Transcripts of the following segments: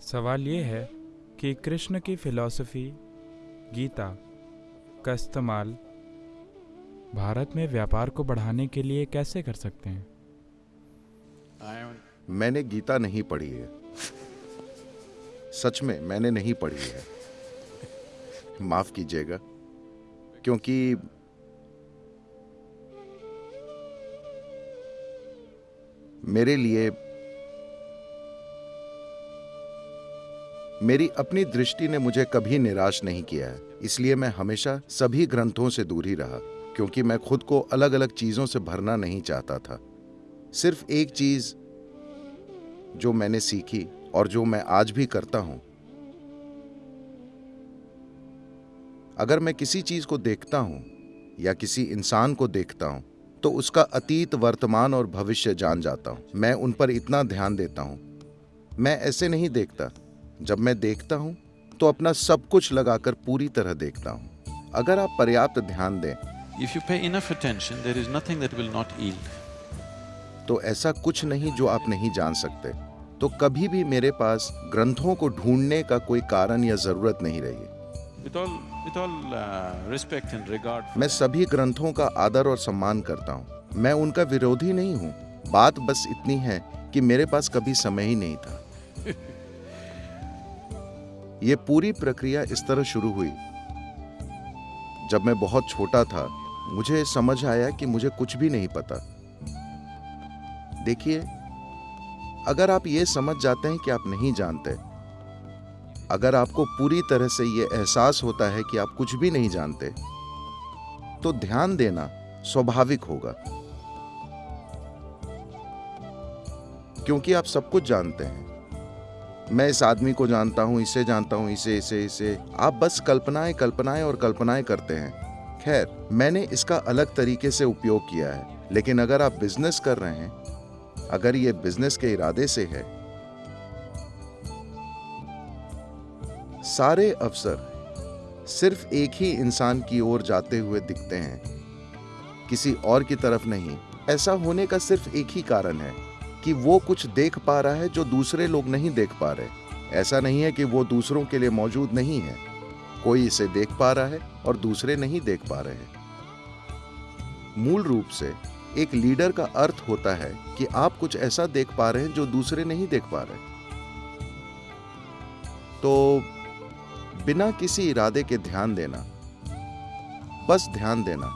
सवाल ये है कि कृष्ण की फिलॉसफी, गीता का इस्तेमाल भारत में व्यापार को बढ़ाने के लिए कैसे कर सकते हैं? मैंने गीता नहीं पढ़ी है। सच में मैंने नहीं पढ़ी है। माफ़ कीजिएगा, क्योंकि मेरे लिए मेरी अपनी दृष्टि ने मुझे कभी निराश नहीं किया है, इसलिए मैं हमेशा सभी ग्रंथों से दूर ही रहा, क्योंकि मैं खुद को अलग अलग चीज़ों से भरना नहीं चाहता था। सिर्फ़ एक चीज़ जो मैंने सीखी और जो मैं आज भी करता हूँ। अगर मैं किसी चीज़ को देखता हूँ या किसी इंसान को देखता हूँ तो उसका अतीत, वर्तमान और भविष्य जान जाता हूँ। मैं उन पर इतना ध्यान देता हूँ। मैं ऐसे नहीं देखता। जब मैं देखता हूँ तो अपना सब कुछ लगाकर पूरी तरह देखता हूँ। अगर आप पर्याप्त ध्यान दें। If you pay enough attention, there is nothing that will not yield. तो ऐसा कुछ नहीं जो आप नहीं जान सकते। तो कभी भी मेरे पास ग्रंथों को ढूँढने का कोई कारण या ज़रूरत नहीं रही। With all, with all uh, respect and regard for मैं सभी ग्रंथों का आदर और सम्मान करता हूँ। मैं उनका विरोधी नहीं हूँ। बात बस इतनी है कि मेरे पास कभी समय ही नहीं था। ये पूरी प्रक्रिया इस तरह शुरू हुई। जब मैं बहुत छोटा था, मुझे समझ आया कि मुझे कुछ भी नहीं पता। देखिए, अगर आप ये समझ जाते हैं कि आप नहीं जानते, अगर आपको पूरी तरह से ये एहसास होता है कि आप कुछ भी नहीं जानते तो ध्यान देना स्वाभाविक होगा। क्योंकि आप सब कुछ जानते हैं। मैं इस आदमी को जानता हूँ, इसे जानता हूँ, इसे इसे इसे। आप बस कल्पनाएँ कल्पनाएँ और कल्पनाएँ करते हैं। खैर, मैंने इसका अलग तरीके से उपयोग किया है, लेकिन अगर आप बिज़नेस कर रहे हैं, अगर ये बिज़नेस के इरादे से है, सारे अफसर सिर्फ़ एक ही इंसान की ओर जाते हुए दिखते हैं, किसी और की तरफ़ नहीं। ऐसा होने का सिर्फ़ एक ही कारण है। कि वो कुछ देख पा रहा है जो दूसरे लोग नहीं देख पा रहे। ऐसा नहीं है कि वो दूसरों के लिए मौजूद नहीं है। कोई इसे देख पा रहा है और दूसरे नहीं देख पा रहे हैं। मूल रूप से, एक लीडर का अर्थ होता है कि आप कुछ ऐसा देख पा रहे हैं जो दूसरे नहीं देख पा रहे। तो बिना किसी इरादे के ध्यान देना, बस ध्यान देना,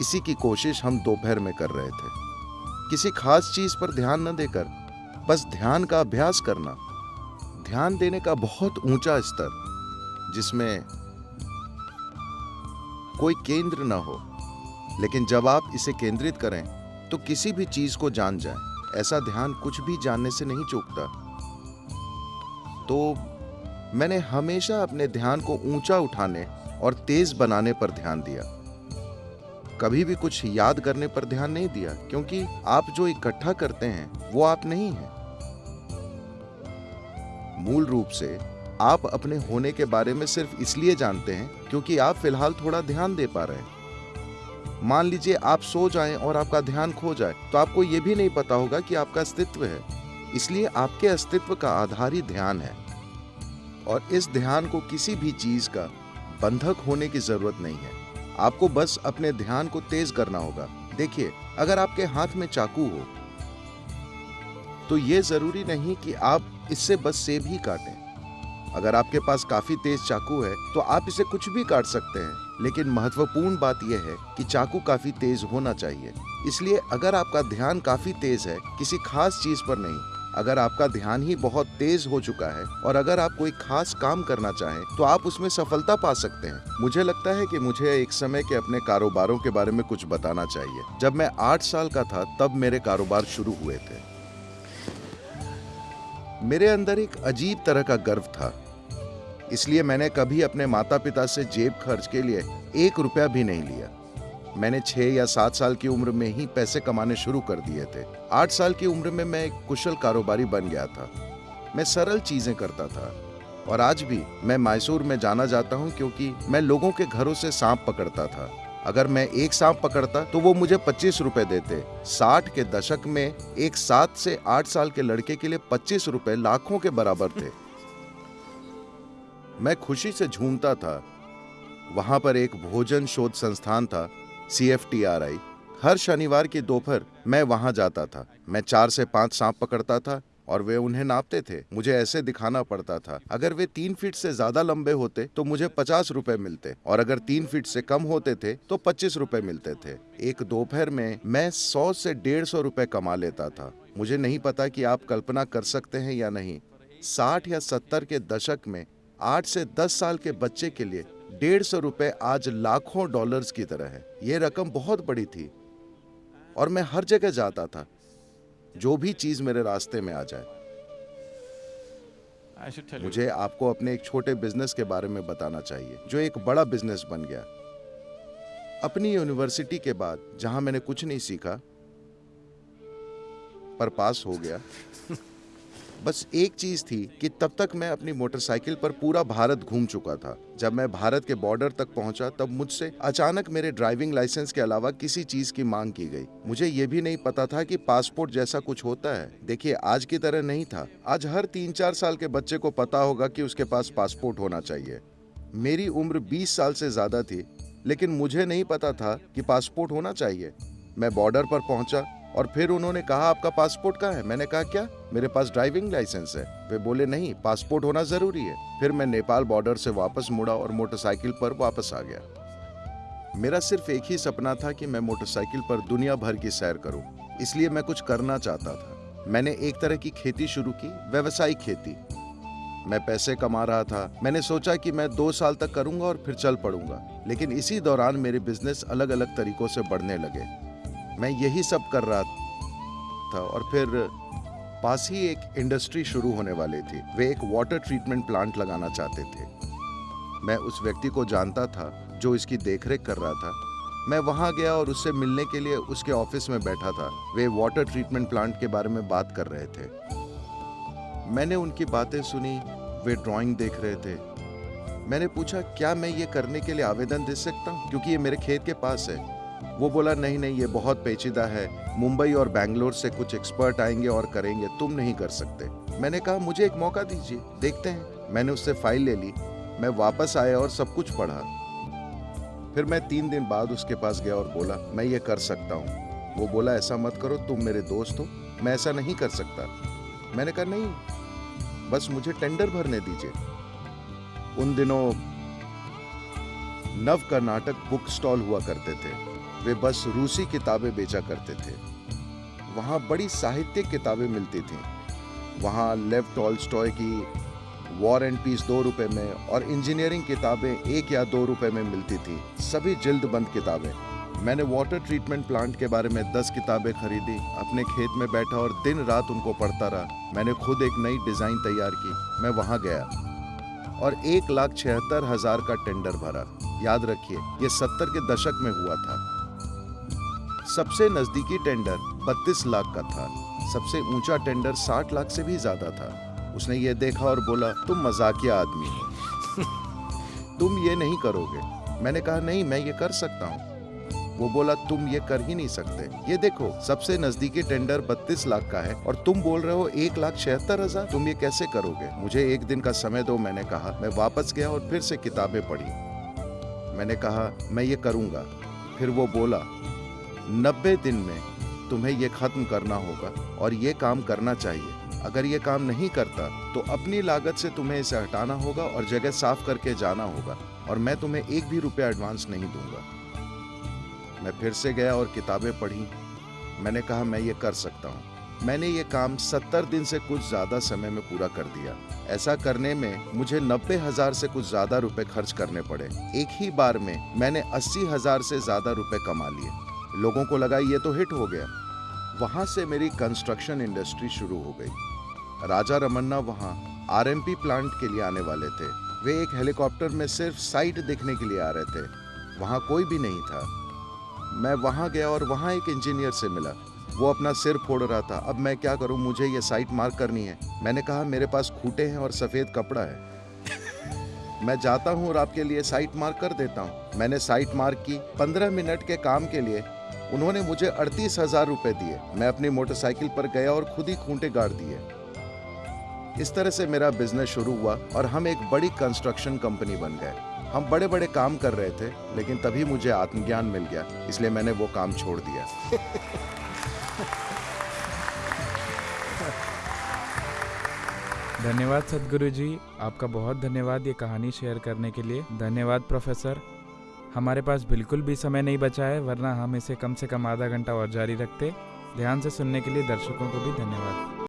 इसी की कोशिश हम दोपहर में कर रहे थे। किसी खास चीज़ पर ध्यान न देकर, बस ध्यान का अभ्यास करना। ध्यान देने का बहुत ऊँचा स्तर, जिसमें कोई केंद्र न हो। लेकिन जब आप इसे केंद्रित करें तो किसी भी चीज़ को जान जाए। ऐसा ध्यान कुछ भी जानने से नहीं चूकता। तो मैंने हमेशा अपने ध्यान को ऊँचा उठाने और तेज बनाने पर ध्यान दिया। कभी भी कुछ याद करने पर ध्यान नहीं दिया, क्योंकि आप जो इकट्ठा करते हैं, वो आप नहीं हैं। मूल रूप से, आप अपने होने के बारे में सिर्फ़ इसलिए जानते हैं, क्योंकि आप फ़िलहाल थोड़ा ध्यान दे पा रहे हैं। मान लीजिए आप सो जाएँ और आपका ध्यान खो जाए तो आपको यह भी नहीं पता होगा कि आपका अस्तित्व है। इसलिए आपके अस्तित्व का आधार ही ध्यान है। और इस ध्यान को किसी भी चीज़ का बंधक होने की ज़रूरत नहीं है। आपको बस अपने ध्यान को तेज करना होगा। देखिए, अगर आपके हाथ में चाकू हो तो यह ज़रूरी नहीं कि आप इससे बस सेब ही काटें। अगर आपके पास काफ़ी तेज चाकू है तो आप इसे कुछ भी काट सकते हैं। लेकिन महत्वपूर्ण बात यह है कि चाकू काफ़ी तेज होना चाहिए। इसलिए अगर आपका ध्यान काफ़ी तेज है, किसी खास चीज़ पर नहीं अगर आपका ध्यान ही बहुत तेज हो चुका है और अगर आप कोई खास काम करना चाहें तो आप उसमें सफलता पा सकते हैं। मुझे लगता है कि मुझे एक समय के अपने कारोबारों के बारे में कुछ बताना चाहिए। जब मैं आठ साल का था, तब मेरे कारोबार शुरू हुए थे। मेरे अंदर एक अजीब तरह का गर्व था। इसलिए मैंने कभी अपने माता पिता से जेब खर्च के लिए एक रुपया भी नहीं लिया। मैंने छह या सात साल की उम्र में ही पैसे कमाने शुरू कर दिए थे। आठ साल की उम्र में मैं एक कुशल कारोबारी बन गया था। मैं सरल चीज़ें करता था। और आज भी मैं मैसूर में जाना जाता हूँ क्योंकि मैं लोगों के घरों से सांप पकड़ता था। अगर मैं एक सांप पकड़ता तो वो मुझे पच्चीस रुपए देते। साठ के दशक में एक सात से आठ साल के लड़के के लिए पच्चीस रुपए लाखों के बराबर थे। मैं खुशी से झूमता था। वहाँ पर एक भोजन शोध संस्थान था। सीएफटीआरआई हर शनिवार की दोपहर मैं वहाँ जाता था। मैं चार से पाँच सांप पकड़ता था और वे उन्हें नापते थे। मुझे ऐसे दिखाना पड़ता था। अगर वे तीन फीट से ज़्यादा लंबे होते तो मुझे पचास रुपए मिलते। और अगर तीन फीट से कम होते थे तो पच्चीस रुपए मिलते थे। एक दोपहर में मैं सौ से डेढ़ सौ रुपए कमा लेता था। मुझे नहीं पता कि आप कल्पना कर सकते हैं या नहीं। साठ या सत्तर के दशक में, आठ से दस साल के बच्चे के लिए डेढ़ सौ रुपए आज लाखों डॉलर्स की तरह है। ये रकम बहुत बड़ी थी और मैं हर जगह जाता था जो भी चीज़ मेरे रास्ते में आ जाए. मुझे आपको अपने एक छोटे बिज़नेस के बारे में बताना चाहिए जो एक बड़ा बिज़नेस बन गया। अपनी यूनिवर्सिटी के बाद जहाँ मैंने कुछ नहीं सीखा पर पास हो गया। बस एक चीज़ थी कि तब तक मैं अपनी मोटरसाइकिल पर पूरा भारत घूम चुका था। जब मैं भारत के बॉर्डर तक पहुँचा, तब मुझसे अचानक मेरे ड्राइविंग लाइसेंस के अलावा किसी चीज़ की मांग की गई। मुझे ये भी नहीं पता था कि पासपोर्ट जैसा कुछ होता है। देखिए, आज की तरह नहीं था। आज हर तीन चार साल के बच्चे को पता होगा कि उसके पास पासपोर्ट होना चाहिए। मेरी उम्र 20 साल से ज़्यादा थी, लेकिन मुझे नहीं पता था कि पासपोर्ट होना चाहिए। मैं बॉर्डर पर पहुँचा और फिर उन्होंने कहा, आपका पासपोर्ट कहाँ है? मैंने कहा, क्या? मेरे पास ड्राइविंग लाइसेंस है। वे बोले, नहीं, पासपोर्ट होना ज़रूरी है। फिर मैं नेपाल बॉर्डर से वापस मुड़ा और मोटरसाइकिल पर वापस आ गया। मेरा सिर्फ़ एक ही सपना था कि मैं मोटरसाइकिल पर दुनिया भर की सैर करूँ, इसलिए मैं कुछ करना चाहता था। मैंने एक तरह की खेती शुरू की, व्यवसायिक खेती। मैं पैसे कमा रहा था। मैंने सोचा कि मैं दो साल तक करूँगा और फिर चल पड़ूँगा, लेकिन इसी दौरान मेरे बिज़नेस अलग अलग तरीकों से बढ़ने लगे। मैं यही सब कर रहा था और फिर पास ही एक इंडस्ट्री शुरू होने वाली थी। वे एक वाटर ट्रीटमेंट प्लांट लगाना चाहते थे। मैं उस व्यक्ति को जानता था जो इसकी देखरेख कर रहा था। मैं वहाँ गया और उससे मिलने के लिए उसके ऑफ़िस में बैठा था। वे वाटर ट्रीटमेंट प्लांट के बारे में बात कर रहे थे। मैंने उनकी बातें सुनी, वे ड्राइंग देख रहे थे। मैंने पूछा, क्या मैं ये करने के लिए आवेदन दे सकता हूँ? क्योंकि ये मेरे खेत के पास है। वो बोला, नहीं नहीं, ये बहुत पेचीदा है। मुंबई और बैंगलोर से कुछ एक्सपर्ट आएँगे और करेंगे। तुम नहीं कर सकते। मैंने कहा, मुझे एक मौका दीजिए, देखते हैं। मैंने उससे फ़ाइल ले ली। मैं वापस आया और सब कुछ पढ़ा। फिर मैं तीन दिन बाद उसके पास गया और बोला, मैं ये कर सकता हूँ। वो बोला, ऐसा मत करो, तुम मेरे दोस्त हो। मैं ऐसा नहीं कर सकता। मैंने कहा, नहीं, बस मुझे टेंडर भरने दीजिए। उन दिनों नव कर्नाटक बुक स्टॉल हुआ करते थे। वे बस रूसी किताबें बेचा करते थे। वहाँ बड़ी साहित्यिक किताबें मिलती थीं। वहाँ लेव टॉलस्टॉय की वॉर एंड पीस दो रुपए में और इंजीनियरिंग किताबें एक या दो रुपए में मिलती थी। सभी जिल्द बंद किताबें। मैंने वाटर ट्रीटमेंट प्लांट के बारे में दस किताबें खरीदी, अपने खेत में बैठा और दिन रात उनको पढ़ता रहा। मैंने खुद एक नई डिज़ाइन तैयार की, मैं वहाँ गया। और एक लाख छिहत्तर हज़ार का टेंडर भरा। याद रखिए, ये सत्तर के दशक में हुआ था। सबसे नजदीकी टेंडर 32 लाख का था। सबसे ऊँचा टेंडर 60 लाख से भी ज़्यादा था। उसने ये देखा और बोला, तुम मजाकिया आदमी हो। तुम ये नहीं करोगे। मैंने कहा, नहीं, मैं ये कर सकता हूँ। वो बोला, तुम ये कर ही नहीं सकते। ये देखो, सबसे नजदीकी टेंडर 32 लाख का है और तुम बोल रहे हो एक लाख छिहत्तर हज़ार। तुम ये कैसे करोगे? मुझे एक दिन का समय दो, मैंने कहा। मैं वापस गया और फिर से किताबें पढ़ी। मैंने कहा, मैं ये करूँगा। फिर वो बोला नब्बे दिन में तुम्हें ये खत्म करना होगा और ये काम करना चाहिए। अगर ये काम नहीं करता तो अपनी लागत से तुम्हें इसे हटाना होगा और जगह साफ़ करके जाना होगा और मैं तुम्हें एक भी रुपया एडवांस नहीं दूँगा। मैं फिर से गया और किताबें पढ़ी। मैंने कहा, मैं ये कर सकता हूँ। मैंने ये काम सत्तर दिन से कुछ ज़्यादा समय में पूरा कर दिया। ऐसा करने में मुझे नब्बे हज़ार से कुछ ज़्यादा रुपए खर्च करने पड़े। एक ही बार में मैंने अस्सी हज़ार से ज़्यादा रुपए कमा लिए। लोगों को लगा ये तो हिट हो गया। वहाँ से मेरी कंस्ट्रक्शन इंडस्ट्री शुरू हो गई। राजा रमन्ना वहाँ आरएमपी प्लांट के लिए आने वाले थे। वे एक हेलीकॉप्टर में सिर्फ़ साइट देखने के लिए आ रहे थे। वहाँ कोई भी नहीं था। मैं वहाँ गया और वहाँ एक इंजीनियर से मिला। वो अपना सिर फोड़ रहा था। अब मैं क्या करूँ? मुझे ये साइट मार्क करनी है। मैंने कहा, मेरे पास खूटे हैं और सफ़ेद कपड़ा है। मैं जाता हूँ और आपके लिए साइट मार्क कर देता हूँ। मैंने साइट मार्क की। पंद्रह मिनट के काम के लिए उन्होंने मुझे अड़तीस हज़ार रुपए दिए। मैं अपनी मोटरसाइकिल पर गया और खुद ही खूंटे गाड़ दिए। इस तरह से मेरा बिज़नेस शुरू हुआ और हम एक बड़ी कंस्ट्रक्शन कंपनी बन गए। हम बड़े बड़े काम कर रहे थे, लेकिन तभी मुझे आत्मज्ञान मिल गया, इसलिए मैंने वो काम छोड़ दिया। धन्यवाद सदगुरु जी आपका बहुत धन्यवाद ये कहानी शेयर करने के लिए। धन्यवाद, प्रोफेसर। हमारे पास बिल्कुल भी समय नहीं बचा है, वरना हम इसे कम से कम आधा घंटा और जारी रखते। ध्यान से सुनने के लिए दर्शकों को भी धन्यवाद।